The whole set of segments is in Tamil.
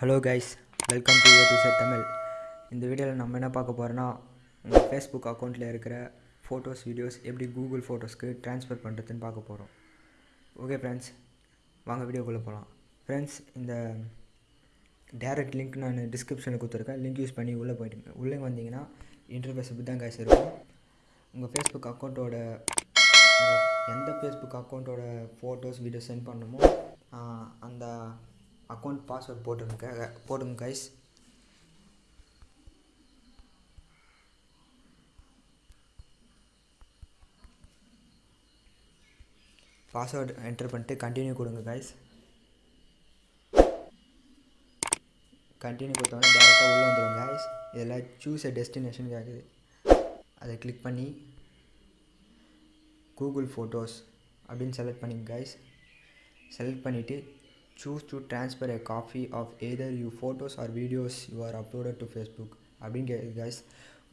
Hello guys welcome to A to Z Tamil இந்த வீடியோவில் நம்ம என்ன பார்க்க போகிறோன்னா உங்கள் ஃபேஸ்புக் அக்கௌண்ட்டில் இருக்கிற ஃபோட்டோஸ் வீடியோஸ் எப்படி கூகுள் ஃபோட்டோஸ்க்கு ட்ரான்ஸ்ஃபர் பண்ணுறதுன்னு பார்க்க போகிறோம் ஓகே ஃப்ரெண்ட்ஸ் வாங்க வீடியோக்குள்ளே போகலாம் ஃப்ரெண்ட்ஸ் இந்த டேரக்ட் லிங்க் நான் டிஸ்கிரிப்ஷனில் கொடுத்துருக்கேன். லிங்க் யூஸ் பண்ணி உள்ளே போயிட்டு உள்ளே வந்தீங்கன்னா இன்டர்ஃபேஸ் இப்படி தான் கைஸ் இருக்கும். உங்கள் ஃபேஸ்புக் அக்கௌண்ட்டோட எந்த ஃபேஸ்புக் அக்கௌண்ட்டோட ஃபோட்டோஸ் வீடியோஸ் சென்ட் பண்ணணுமோ அந்த அக்கௌண்ட் பாஸ்வேர்ட் போட்டுருங்க போடுங்க கைஸ் பாஸ்வேர்டு என்டர் பண்ணிட்டு கண்டினியூ கொடுங்க கைஸ் கண்டினியூ கொடுத்தோன்னே டேரெக்டாக உள்ளே வந்துடும் கைஸ் இதில் சூஸ் எ டெஸ்டினேஷன் கேட்குது அதை கிளிக் பண்ணி கூகுள் ஃபோட்டோஸ் அப்படின்னு செலக்ட் பண்ணிங்க கைஸ் செலக்ட் பண்ணிவிட்டு choose to transfer a copy of either you photos or videos you are uploaded to Facebook அப்படின்னு கேட்குது கைஸ்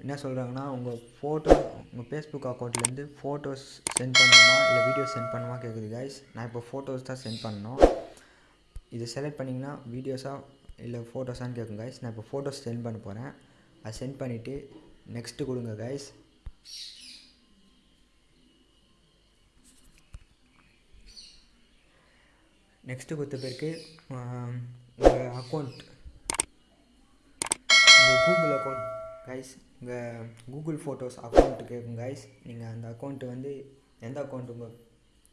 என்ன சொல்கிறாங்கன்னா உங்கள் ஃபோட்டோ உங்கள் ஃபேஸ்புக் அக்கௌண்ட்லேருந்து ஃபோட்டோஸ் சென்ட் பண்ணணுமா இல்லை வீடியோஸ் சென்ட் பண்ணுமா கேட்குது கைஸ் நான் இப்போ ஃபோட்டோஸ் தான் சென்ட் பண்ணோம் இதை செலக்ட் பண்ணிங்கன்னா வீடியோஸாக இல்லை ஃபோட்டோஸான்னு கேட்கும் கைஸ் நான் இப்போ ஃபோட்டோஸ் சென்ட் பண்ண போகிறேன் அதை சென்ட் பண்ணிவிட்டு நெக்ஸ்ட்டு கொடுங்க கைஸ் நெக்ஸ்ட்டு கொடுத்த பிறகு உங்கள் அக்கௌண்ட் உங்கள் கூகுள் அக்கௌண்ட் கைஸ் உங்கள் கூகுள் ஃபோட்டோஸ் அக்கௌண்ட்டு கேட்கும் கைஸ் நீங்கள் அந்த அக்கௌண்ட்டு வந்து எந்த அக்கௌண்ட் உங்கள்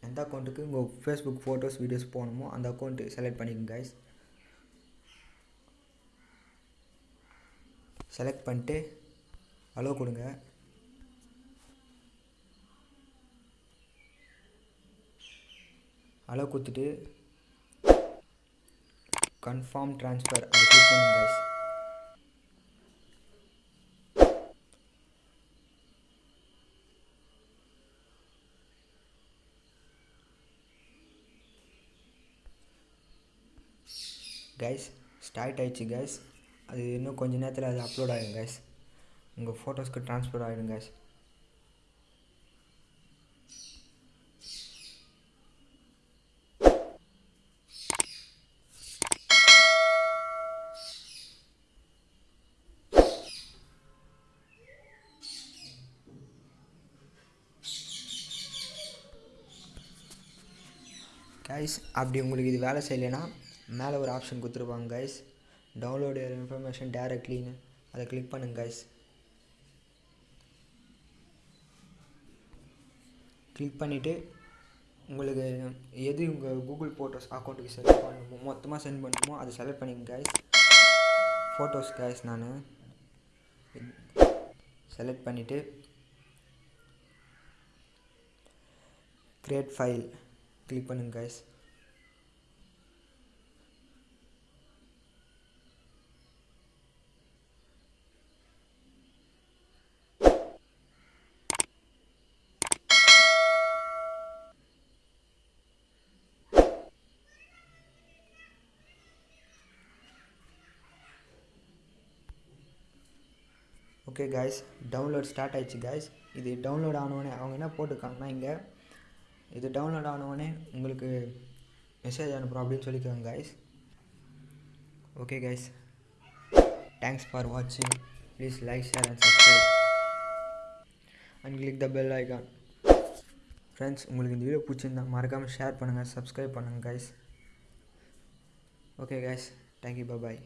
எந்த அக்கௌண்ட்டுக்கு உங்கள் ஃபேஸ்புக் ஃபோட்டோஸ் வீடியோஸ் போகணுமோ அந்த அக்கௌண்ட்டு செலக்ட் பண்ணிக்கோங்க கைஸ் செலக்ட் பண்ணிட்டு அலோ கொடுங்க. அலோ கொடுத்துட்டு கன்ஃபார்ம் ட்ரான்ஸ்ஃபர் அதை கிளிக் பண்ணுங்க கைஸ் கைஸ் ஸ்டார்ட் ஆயிடுச்சு கைஸ் அது இன்னும் கொஞ்ச நேரத்தில் அது அப்லோட் ஆகிடும் கைஸ் உங்கள் ஃபோட்டோஸ்க்கு ட்ரான்ஸ்ஃபர் ஆகிடும் கைஸ் கைஸ் அப்படி உங்களுக்கு இது வேலை செய்யலைன்னா மேலே ஒரு ஆப்ஷன் கொடுத்துருப்பாங்க கைஸ் டவுன்லோடு இன்ஃபர்மேஷன் டேரக்ட்லின்னு அதை கிளிக் பண்ணுங்க கைஸ் கிளிக் பண்ணிவிட்டு உங்களுக்கு எது உங்கள் கூகுள் ஃபோட்டோஸ் அக்கௌண்ட்டுக்கு செலக்ட் பண்ணணுமோ மொத்தமாக சென்ட் பண்ணணுமோ அதை செலக்ட் பண்ணிங்க கைஸ் ஃபோட்டோஸ் கைஸ் நான். செலக்ட் பண்ணிவிட்டு கிரியேட் ஃபைல் கிளிக் பண்ணுங்க guys okay guys download start ஆயிடுச்சு கைஸ் இது டவுன்லோட் ஆனவுடனே அவங்க என்ன போட்டிருக்காங்கன்னா இங்கே இது டவுன்லோட் ஆனவுடனே உங்களுக்கு மெசேஜ் அனுப்புகிறோம் அப்படின்னு சொல்லிக்கோங்க guys okay guys thanks for வாட்சிங் please like share and subscribe and click the bell icon friends உங்களுக்கு இந்த வீடியோ பிடிச்சிருந்தா மறக்காமல் ஷேர் பண்ணுங்கள் சப்ஸ்கிரைப் பண்ணுங்கள் guys okay guys thank you bye